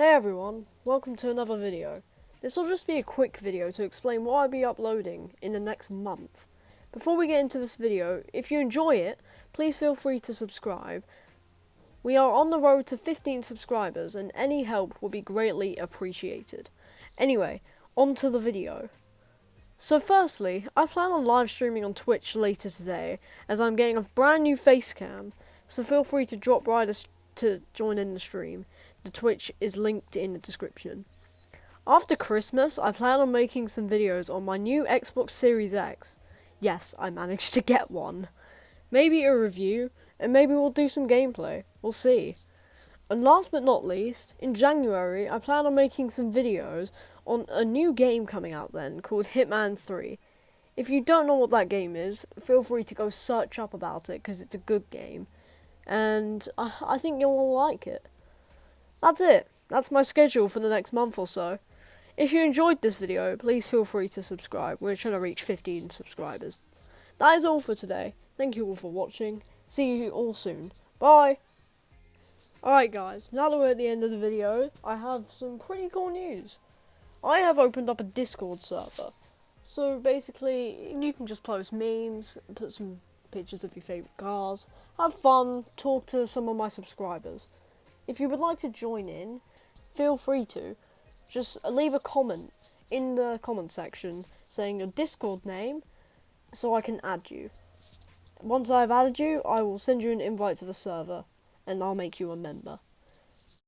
Hey everyone, welcome to another video. This will just be a quick video to explain what I'll be uploading in the next month. Before we get into this video, if you enjoy it, please feel free to subscribe. We are on the road to 15 subscribers and any help will be greatly appreciated. Anyway, on to the video. So firstly, I plan on live streaming on Twitch later today as I'm getting a brand new face cam, so feel free to drop by to, to join in the stream. The Twitch is linked in the description. After Christmas, I plan on making some videos on my new Xbox Series X. Yes, I managed to get one. Maybe a review, and maybe we'll do some gameplay. We'll see. And last but not least, in January, I plan on making some videos on a new game coming out then called Hitman 3. If you don't know what that game is, feel free to go search up about it because it's a good game. And I, I think you'll like it. That's it. That's my schedule for the next month or so. If you enjoyed this video, please feel free to subscribe. We're trying to reach 15 subscribers. That is all for today. Thank you all for watching. See you all soon. Bye! Alright guys, now that we're at the end of the video, I have some pretty cool news. I have opened up a Discord server. So basically, you can just post memes, put some pictures of your favourite cars, have fun, talk to some of my subscribers. If you would like to join in, feel free to. Just leave a comment in the comment section saying your Discord name so I can add you. Once I've added you, I will send you an invite to the server and I'll make you a member.